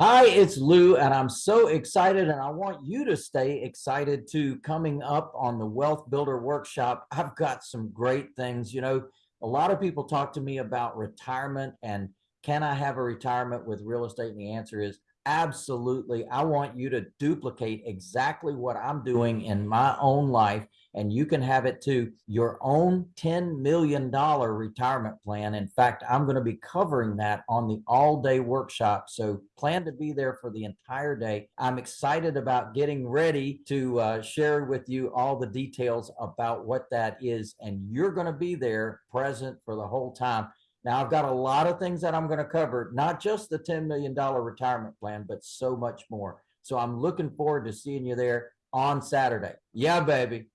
Hi, it's Lou, and I'm so excited, and I want you to stay excited too. Coming up on the Wealth Builder Workshop, I've got some great things. You know, a lot of people talk to me about retirement and can I have a retirement with real estate? And the answer is absolutely. I want you to duplicate exactly what I'm doing in my own life and you can have it to your own $10 million retirement plan. In fact, I'm going to be covering that on the all day workshop. So plan to be there for the entire day. I'm excited about getting ready to uh, share with you all the details about what that is. And you're going to be there present for the whole time. Now, I've got a lot of things that I'm going to cover, not just the $10 million retirement plan, but so much more. So I'm looking forward to seeing you there on Saturday. Yeah, baby.